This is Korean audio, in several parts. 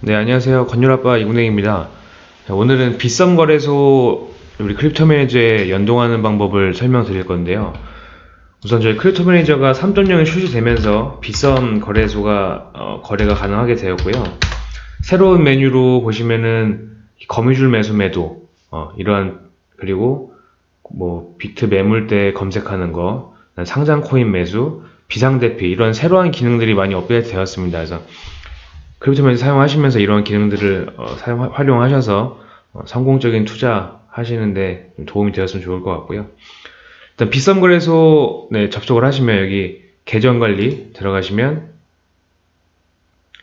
네, 안녕하세요. 건율아빠 이군행입니다. 자, 오늘은 빗썸 거래소 우리 Crypto Manager에 연동하는 방법을 설명드릴 건데요. 우선 저희 Crypto Manager가 3.0이 출시되면서 빗썸 거래소가 어, 거래가 가능하게 되었고요. 새로운 메뉴로 보시면은 거미줄 매수 매도 어, 이러한 그리고 뭐 비트 매물대 검색하는 거 상장 코인 매수 비상대피 이런 새로운 기능들이 많이 업데이트 되었습니다. 그래서 크립토맨 사용하시면서 이런 기능들을 어, 사용, 활용하셔서 어, 성공적인 투자 하시는데 도움이 되었으면 좋을 것 같고요. 일단 비썸 거래소 네, 접속을 하시면 여기 계정 관리 들어가시면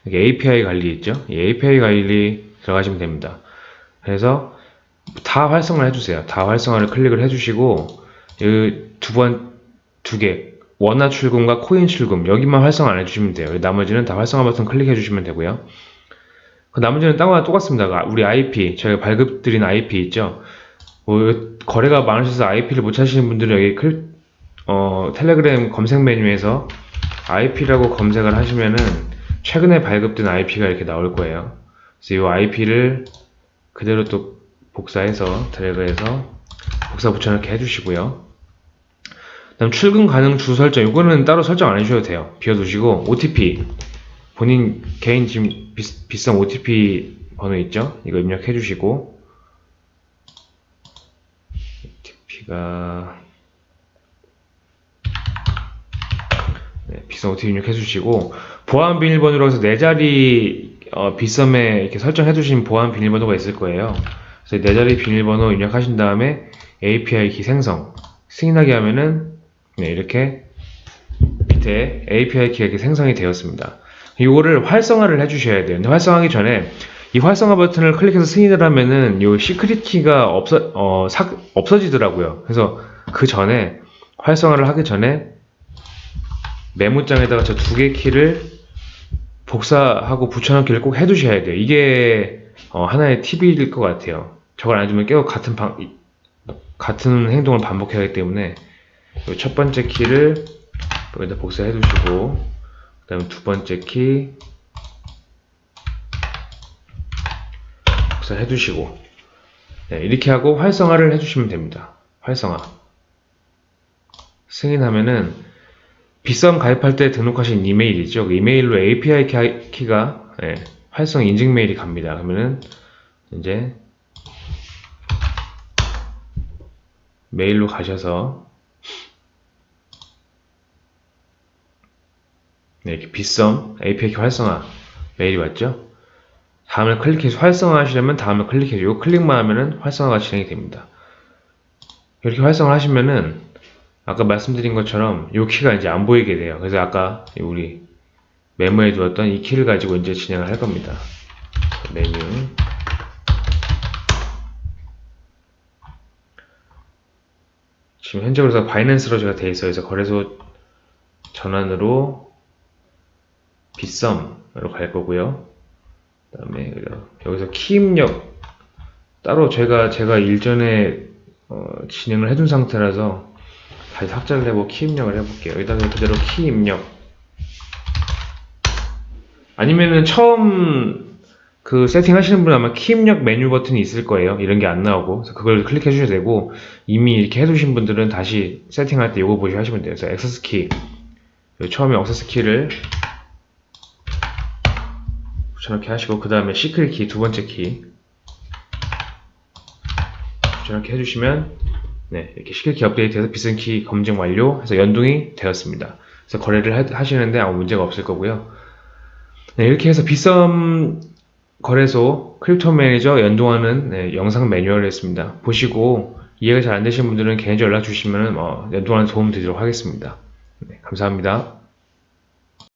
여기 API 관리 있죠? 이 API 관리 들어가시면 됩니다. 그래서 다 활성화 해주세요. 다 활성화를 클릭을 해주시고 두 번, 두 개, 원화 출금과 코인 출금 여기만 활성화 안 해주시면 돼요. 나머지는 다 활성화 버튼 클릭해 주시면 되고요. 그 나머지는 딴 거랑 똑같습니다. 우리 IP 저희가 발급드린 IP 있죠. 뭐 거래가 많으셔서 IP를 못 찾으시는 분들은 여기 클, 어, 텔레그램 검색 메뉴에서 IP라고 검색을 하시면은 최근에 발급된 IP가 이렇게 나올 거예요. 그래서 이 IP를 그대로 또 복사해서 드래그해서 복사 붙여넣기 해주시고요. 다음 출금 가능 주 설정 이거는 따로 설정 안 해주셔도 돼요. 비워두시고 OTP 본인 개인 지금 비, 비싼 OTP 번호 있죠? 이거 입력해 주시고. OTP가 네, 비싼 OTP 입력해 주시고. 보안 비밀번호로 해서 네 자리 어, 비썸에 이렇게 설정해 주신 보안 비밀번호가 있을 거예요. 그래서 네 자리 비밀번호 입력하신 다음에 API 키 생성. 승인하게 하면은 네, 이렇게 밑에 API 이렇게 생성이 되었습니다. 이거를 활성화를 해주셔야 돼요. 근데 활성화하기 전에 이 활성화 버튼을 클릭해서 승인을 하면은 이 시크릿 키가 없어, 어, 사, 없어지더라고요. 그래서 그 전에 활성화를 하기 전에 메모장에다가 저 두 개 키를 복사하고 붙여넣기를 꼭 해두셔야 돼요. 이게 어, 하나의 팁일 것 같아요. 저걸 안 해주면 계속 같은 방, 같은 행동을 반복해야 하기 때문에 첫 번째 키를 여기다 복사해 두시고 그 다음에 두 번째 키 복사해 두시고 네, 이렇게 하고 활성화를 해주시면 됩니다. 활성화 승인하면은 비썸 가입할 때 등록하신 이메일이죠. 그 이메일로 API 키가 네, 활성 인증 메일이 갑니다. 그러면은 이제 메일로 가셔서 네, 이렇게 빗썸 API 활성화 메일이 왔죠? 다음을 클릭해서 활성화 하시려면 다음을 클릭해주고 클릭만 하면은 활성화가 진행이 됩니다. 이렇게 활성화 하시면은 아까 말씀드린 것처럼 이 키가 이제 안 보이게 돼요. 그래서 아까 우리 메모에 두었던 이 키를 가지고 이제 진행을 할 겁니다. 메뉴 지금 현재로서 바이낸스로 제가 돼 있어요. 그래서 거래소 전환으로 빗썸으로 갈 거고요. 그 다음에 여기서 키 입력 따로 제가 제가 일전에 어, 진행을 해둔 상태라서 다시 삭제를 해보고 키 입력을 해볼게요. 여기다가 그대로 키 입력 아니면은 처음 그 세팅 하시는 분은 아마 키 입력 메뉴 버튼이 있을 거예요. 이런 게 안 나오고 그걸 클릭해 주셔도 되고 이미 이렇게 해두신 분들은 다시 세팅할 때 이거 보시 하시면 돼요. 그래서 액세스 키 처음에 액세스 키를 저렇게 하시고 그 다음에 secret 키 두 번째 키 저렇게 해주시면 네 이렇게 secret key 업데이트해서 빗썸 키 검증 완료 해서 연동이 되었습니다. 그래서 거래를 하시는데 아무 문제가 없을 거고요. 네, 이렇게 해서 빗썸 거래소 Crypto Manager 연동하는 네, 영상 매뉴얼을 했습니다. 보시고 이해가 잘 안 되신 분들은 개인적으로 연락 주시면 어, 연동하는 도움 드리도록 하겠습니다. 네, 감사합니다.